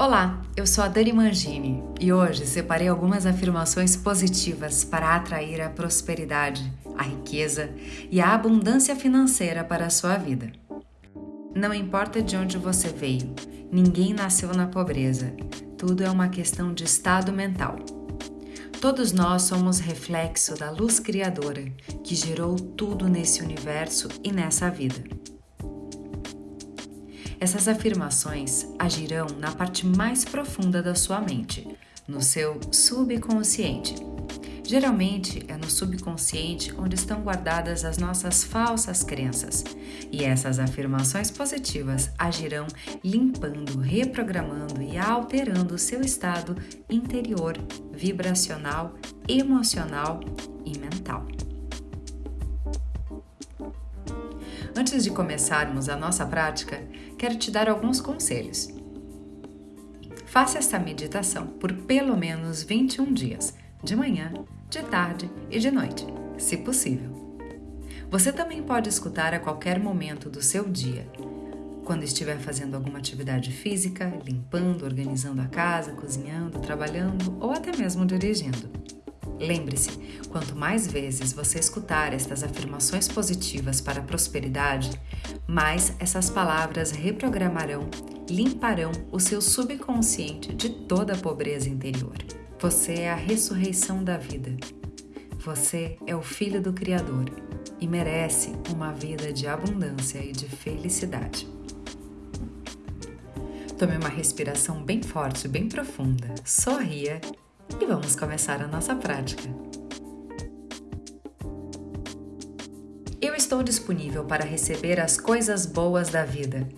Olá, eu sou a Dani Mangini e hoje separei algumas afirmações positivas para atrair a prosperidade, a riqueza e a abundância financeira para a sua vida. Não importa de onde você veio, ninguém nasceu na pobreza, tudo é uma questão de estado mental. Todos nós somos reflexo da luz criadora que gerou tudo nesse universo e nessa vida. Essas afirmações agirão na parte mais profunda da sua mente, no seu subconsciente. Geralmente é no subconsciente onde estão guardadas as nossas falsas crenças, e essas afirmações positivas agirão limpando, reprogramando e alterando o seu estado interior, vibracional, emocional e mental. Antes de começarmos a nossa prática, quero te dar alguns conselhos. Faça esta meditação por pelo menos 21 dias, de manhã, de tarde e de noite, se possível. Você também pode escutar a qualquer momento do seu dia, quando estiver fazendo alguma atividade física, limpando, organizando a casa, cozinhando, trabalhando ou até mesmo dirigindo. Lembre-se, quanto mais vezes você escutar estas afirmações positivas para a prosperidade, mais essas palavras reprogramarão, limparão o seu subconsciente de toda a pobreza interior. Você é a ressurreição da vida. Você é o filho do Criador e merece uma vida de abundância e de felicidade. Tome uma respiração bem forte, bem profunda. Sorria e vamos começar a nossa prática. Eu estou disponível para receber as coisas boas da vida.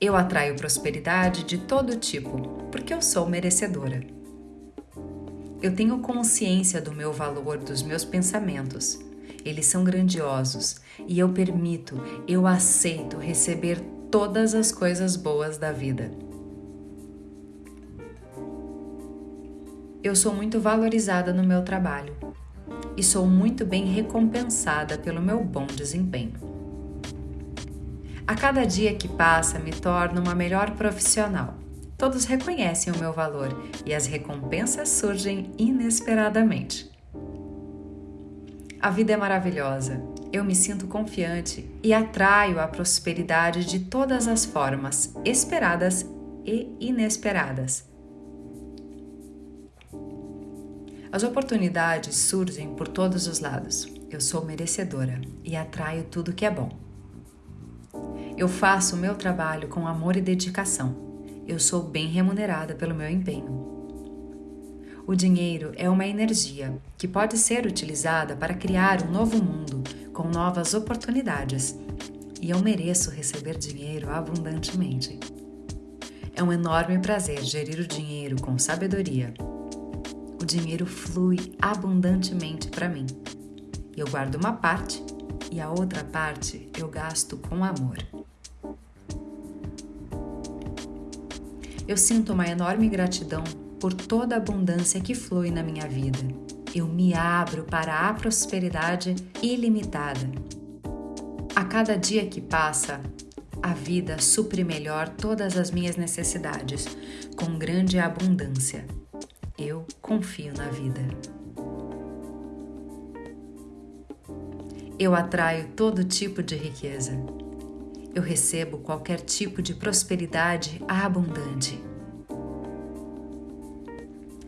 Eu atraio prosperidade de todo tipo, porque eu sou merecedora. Eu tenho consciência do meu valor, dos meus pensamentos. Eles são grandiosos e eu permito, eu aceito receber todas as coisas boas da vida. Eu sou muito valorizada no meu trabalho e sou muito bem recompensada pelo meu bom desempenho. A cada dia que passa, me torno uma melhor profissional. Todos reconhecem o meu valor e as recompensas surgem inesperadamente. A vida é maravilhosa. Eu me sinto confiante e atraio a prosperidade de todas as formas, esperadas e inesperadas. As oportunidades surgem por todos os lados. Eu sou merecedora e atraio tudo que é bom. Eu faço o meu trabalho com amor e dedicação. Eu sou bem remunerada pelo meu empenho. O dinheiro é uma energia que pode ser utilizada para criar um novo mundo com novas oportunidades. E eu mereço receber dinheiro abundantemente. É um enorme prazer gerir o dinheiro com sabedoria dinheiro flui abundantemente para mim. Eu guardo uma parte e a outra parte eu gasto com amor. Eu sinto uma enorme gratidão por toda a abundância que flui na minha vida. Eu me abro para a prosperidade ilimitada. A cada dia que passa, a vida supre melhor todas as minhas necessidades, com grande abundância. Eu confio na vida. Eu atraio todo tipo de riqueza. Eu recebo qualquer tipo de prosperidade abundante.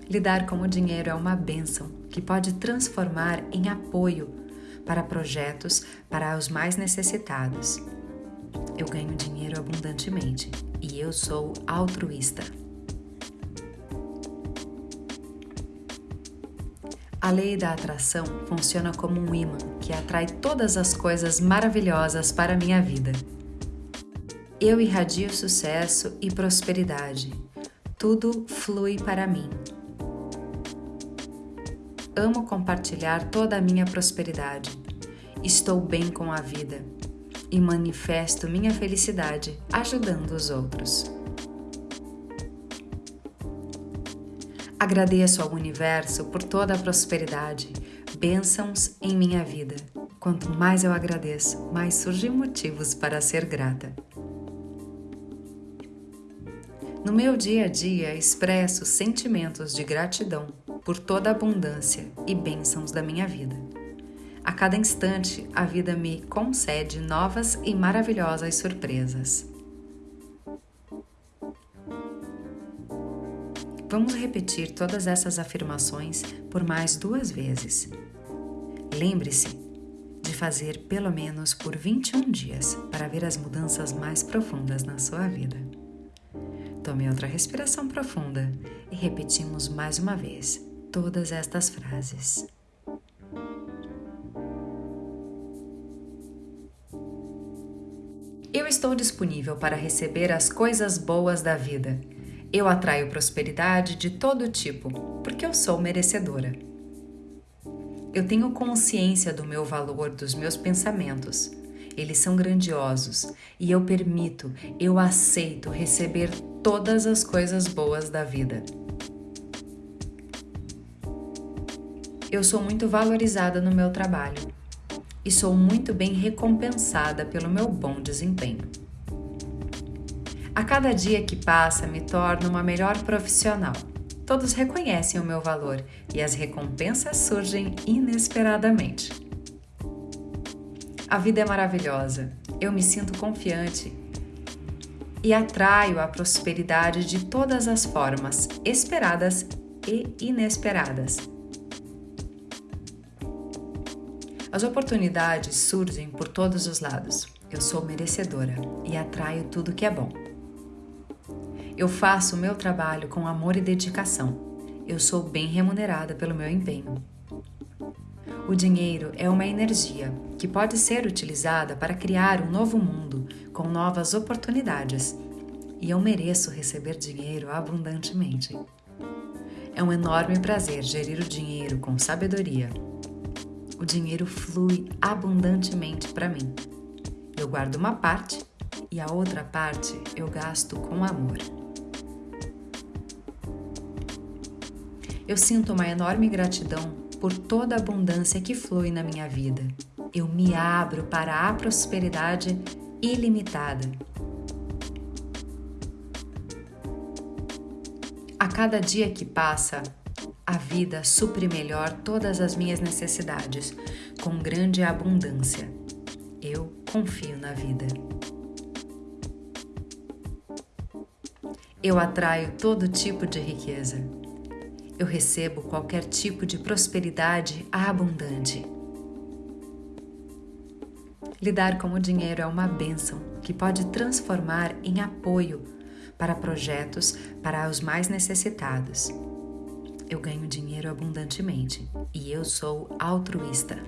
Lidar com o dinheiro é uma bênção que pode transformar em apoio para projetos para os mais necessitados. Eu ganho dinheiro abundantemente e eu sou altruísta. A lei da atração funciona como um imã que atrai todas as coisas maravilhosas para a minha vida. Eu irradio sucesso e prosperidade. Tudo flui para mim. Amo compartilhar toda a minha prosperidade. Estou bem com a vida e manifesto minha felicidade ajudando os outros. Agradeço ao universo por toda a prosperidade, bênçãos em minha vida. Quanto mais eu agradeço, mais surgem motivos para ser grata. No meu dia a dia, expresso sentimentos de gratidão por toda a abundância e bênçãos da minha vida. A cada instante, a vida me concede novas e maravilhosas surpresas. Vamos repetir todas essas afirmações por mais duas vezes. Lembre-se de fazer pelo menos por 21 dias para ver as mudanças mais profundas na sua vida. Tome outra respiração profunda e repetimos mais uma vez todas estas frases. Eu estou disponível para receber as coisas boas da vida. Eu atraio prosperidade de todo tipo, porque eu sou merecedora. Eu tenho consciência do meu valor, dos meus pensamentos. Eles são grandiosos e eu permito, eu aceito receber todas as coisas boas da vida. Eu sou muito valorizada no meu trabalho e sou muito bem recompensada pelo meu bom desempenho. A cada dia que passa, me torno uma melhor profissional. Todos reconhecem o meu valor e as recompensas surgem inesperadamente. A vida é maravilhosa, eu me sinto confiante e atraio a prosperidade de todas as formas, esperadas e inesperadas. As oportunidades surgem por todos os lados. Eu sou merecedora e atraio tudo que é bom. Eu faço o meu trabalho com amor e dedicação. Eu sou bem remunerada pelo meu empenho. O dinheiro é uma energia que pode ser utilizada para criar um novo mundo com novas oportunidades. E eu mereço receber dinheiro abundantemente. É um enorme prazer gerir o dinheiro com sabedoria o dinheiro flui abundantemente para mim. Eu guardo uma parte e a outra parte eu gasto com amor. Eu sinto uma enorme gratidão por toda a abundância que flui na minha vida. Eu me abro para a prosperidade ilimitada. A cada dia que passa, a vida supre melhor todas as minhas necessidades, com grande abundância. Eu confio na vida. Eu atraio todo tipo de riqueza. Eu recebo qualquer tipo de prosperidade abundante. Lidar com o dinheiro é uma bênção que pode transformar em apoio para projetos para os mais necessitados eu ganho dinheiro abundantemente e eu sou altruísta.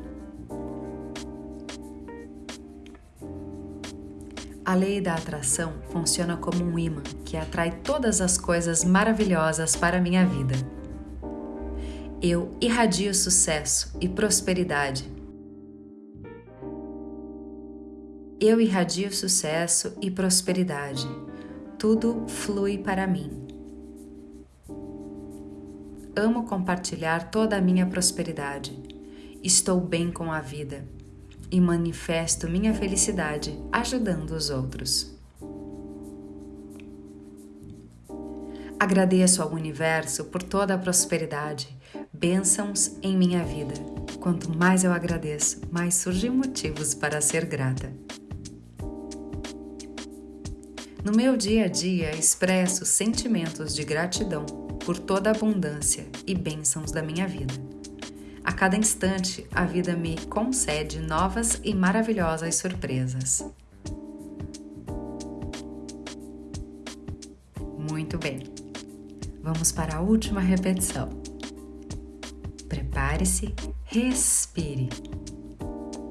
A lei da atração funciona como um imã que atrai todas as coisas maravilhosas para a minha vida. Eu irradio sucesso e prosperidade. Eu irradio sucesso e prosperidade. Tudo flui para mim. Amo compartilhar toda a minha prosperidade. Estou bem com a vida e manifesto minha felicidade ajudando os outros. Agradeço ao universo por toda a prosperidade, bênçãos em minha vida. Quanto mais eu agradeço, mais surgem motivos para ser grata. No meu dia a dia, expresso sentimentos de gratidão por toda a abundância e bênçãos da minha vida. A cada instante, a vida me concede novas e maravilhosas surpresas. Muito bem, vamos para a última repetição. Prepare-se, respire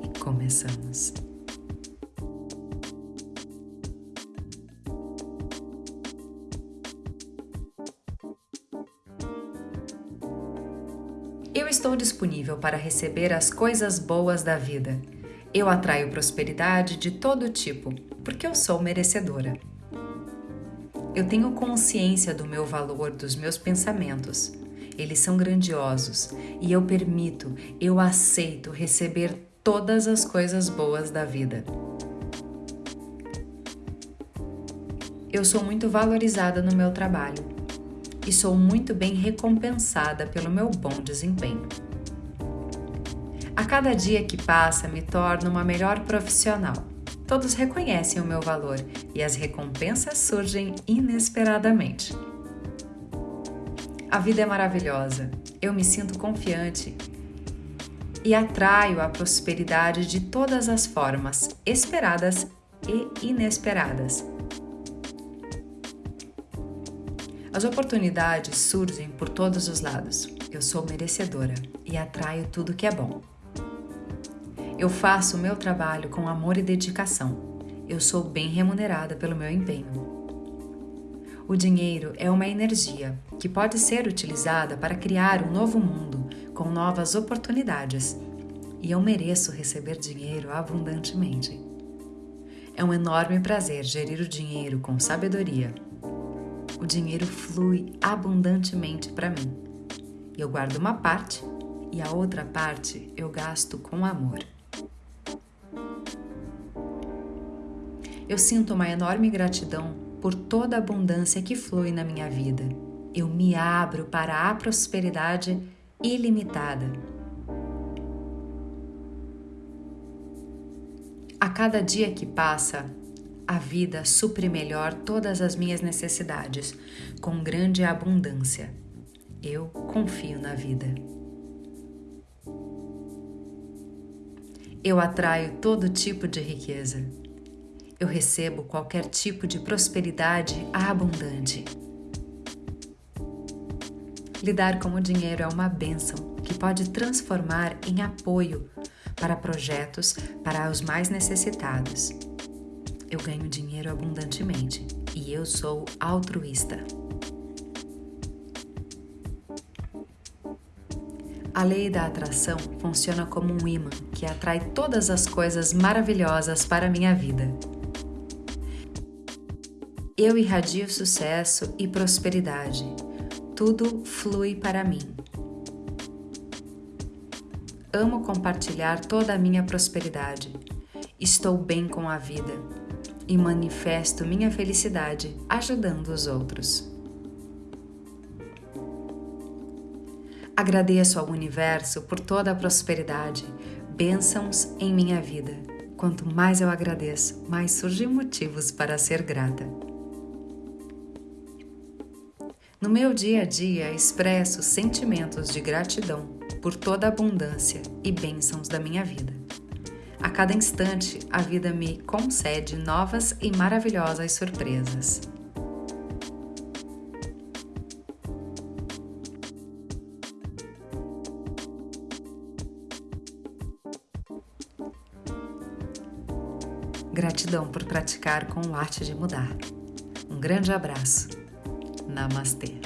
e começamos. Eu estou disponível para receber as coisas boas da vida. Eu atraio prosperidade de todo tipo, porque eu sou merecedora. Eu tenho consciência do meu valor, dos meus pensamentos. Eles são grandiosos e eu permito, eu aceito receber todas as coisas boas da vida. Eu sou muito valorizada no meu trabalho e sou muito bem recompensada pelo meu bom desempenho. A cada dia que passa, me torno uma melhor profissional. Todos reconhecem o meu valor e as recompensas surgem inesperadamente. A vida é maravilhosa, eu me sinto confiante e atraio a prosperidade de todas as formas, esperadas e inesperadas. As oportunidades surgem por todos os lados. Eu sou merecedora e atraio tudo que é bom. Eu faço o meu trabalho com amor e dedicação. Eu sou bem remunerada pelo meu empenho. O dinheiro é uma energia que pode ser utilizada para criar um novo mundo com novas oportunidades. E eu mereço receber dinheiro abundantemente. É um enorme prazer gerir o dinheiro com sabedoria. O dinheiro flui abundantemente para mim. Eu guardo uma parte e a outra parte eu gasto com amor. Eu sinto uma enorme gratidão por toda a abundância que flui na minha vida. Eu me abro para a prosperidade ilimitada. A cada dia que passa, a vida supre melhor todas as minhas necessidades, com grande abundância. Eu confio na vida. Eu atraio todo tipo de riqueza. Eu recebo qualquer tipo de prosperidade abundante. Lidar com o dinheiro é uma bênção que pode transformar em apoio para projetos para os mais necessitados. Eu ganho dinheiro abundantemente e eu sou altruísta. A lei da atração funciona como um imã que atrai todas as coisas maravilhosas para a minha vida. Eu irradio sucesso e prosperidade tudo flui para mim. Amo compartilhar toda a minha prosperidade. Estou bem com a vida e manifesto minha felicidade ajudando os outros. Agradeço ao universo por toda a prosperidade, bênçãos em minha vida. Quanto mais eu agradeço, mais surgem motivos para ser grata. No meu dia a dia, expresso sentimentos de gratidão por toda a abundância e bênçãos da minha vida. A cada instante, a vida me concede novas e maravilhosas surpresas. Gratidão por praticar com o arte de mudar. Um grande abraço. Namaste.